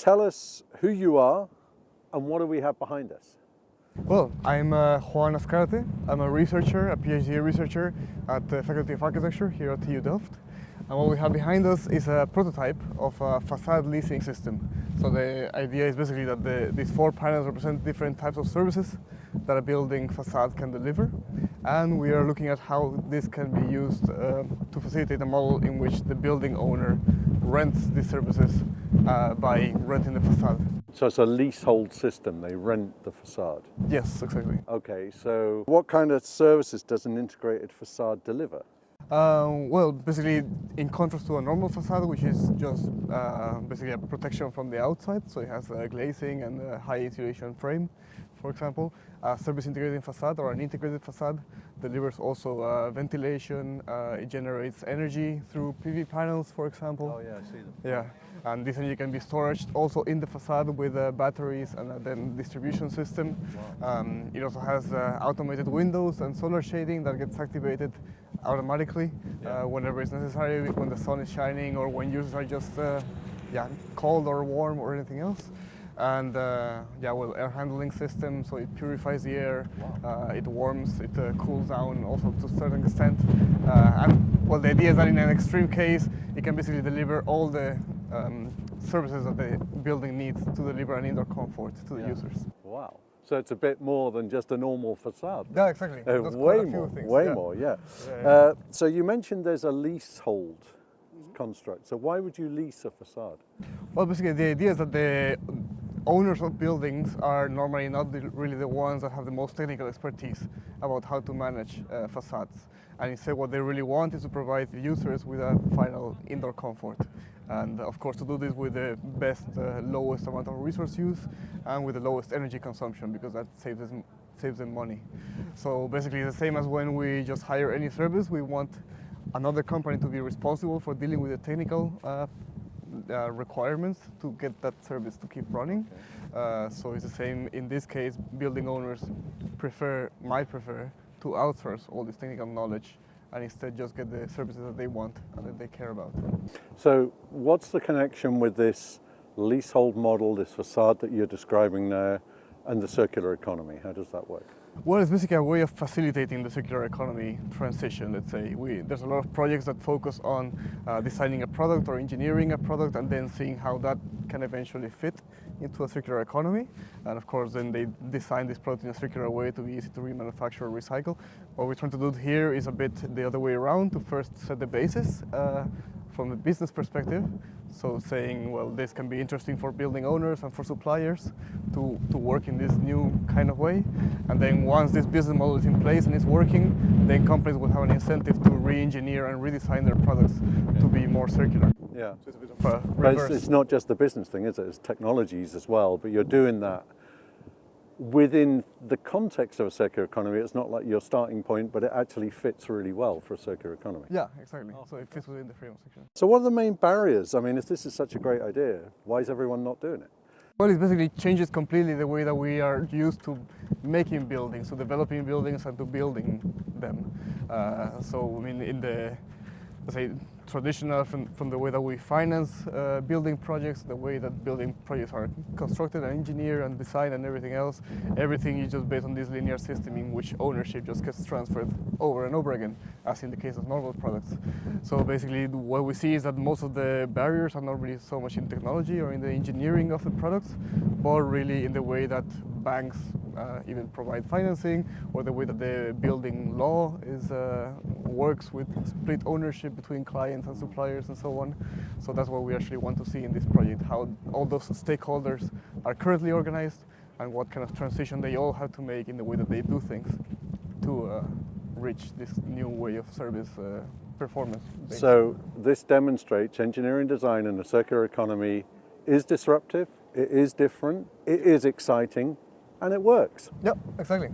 tell us who you are and what do we have behind us? Well, I'm uh, Juan Azcárate. I'm a researcher, a PhD researcher at the Faculty of Architecture here at TU Delft. And what we have behind us is a prototype of a facade leasing system. So the idea is basically that the, these four panels represent different types of services that a building facade can deliver. And we are looking at how this can be used uh, to facilitate a model in which the building owner rents these services uh, by renting the facade. So it's a leasehold system, they rent the facade. Yes, exactly. Okay, so what kind of services does an integrated facade deliver? Um, well, basically, in contrast to a normal facade, which is just uh, basically a protection from the outside, so it has a glazing and a high insulation frame, for example. A service integrated facade or an integrated facade delivers also uh, ventilation, uh, it generates energy through PV panels, for example. Oh yeah, I see them. Yeah, and this energy can be stored also in the facade with uh, batteries and uh, then distribution system. Um, it also has uh, automated windows and solar shading that gets activated automatically Yeah. uh, whenever it's necessary, when the sun is shining or when users are just uh, yeah, cold or warm or anything else. And uh, yeah, well, air handling system, so it purifies the air, uh, it warms, it uh, cools down also to a certain extent. Uh, and well, the idea is that in an extreme case, it can basically deliver all the um, services that the building needs to deliver an indoor comfort to the Yeah. users. Wow. So it's a bit more than just a normal facade. Yeah, exactly. Uh, way more, things, way yeah. more, yeah. Yeah. Uh, so you mentioned there's a leasehold construct. So why would you lease a facade? Well, basically, the idea is that the owners of buildings are normally not the, really the ones that have the most technical expertise about how to manage uh, facades. And instead, what they really want is to provide the users with a final indoor comfort. And of course, to do this with the best, uh, lowest amount of resource use and with the lowest energy consumption, because that saves them, saves them money. So basically, the same as when we just hire any service, we want another company to be responsible for dealing with the technical uh, uh, requirements to get that service to keep running. Uh, so it's the same in this case. Building owners prefer, might prefer, to outsource all this technical knowledge and instead just get the services that they want and that they care about. So what's the connection with this leasehold model, this facade that you're describing now, and the circular economy? How does that work? Well, it's basically a way of facilitating the circular economy transition, let's say. We, there's a lot of projects that focus on uh, designing a product or engineering a product and then seeing how that can eventually fit into a circular economy. And of course, then they design this product in a circular way to be easy to remanufacture or recycle. What we're trying to do here is a bit the other way around, to first set the basis uh, from a business perspective. So saying, well, this can be interesting for building owners and for suppliers to, to work in this new kind of way. And then once this business model is in place and it's working, then companies will have an incentive to re-engineer and redesign their products to be more circular. Yeah. So it's a bit of a But it's, it's not just the business thing, is it? It's technologies as well, but you're doing that within the context of a circular economy. It's not like your starting point, but it actually fits really well for a circular economy. Yeah, exactly. So it fits within the freedom section. So what are the main barriers? I mean, if this is such a great idea, why is everyone not doing it? Well, it basically changes completely the way that we are used to making buildings, to developing buildings and to building them. Uh, so, I mean, in the, let's say, traditional from, from the way that we finance uh, building projects, the way that building projects are constructed and engineered and designed and everything else, everything is just based on this linear system in which ownership just gets transferred over and over again, as in the case of normal products. So basically what we see is that most of the barriers are not really so much in technology or in the engineering of the products, but really in the way that banks uh, even provide financing or the way that the building law is uh, works with split ownership between clients and suppliers and so on. So that's what we actually want to see in this project, how all those stakeholders are currently organized and what kind of transition they all have to make in the way that they do things to uh, reach this new way of service uh, performance. So this demonstrates engineering design in a circular economy is disruptive, it is different, it is exciting, and it works. Yep, exactly.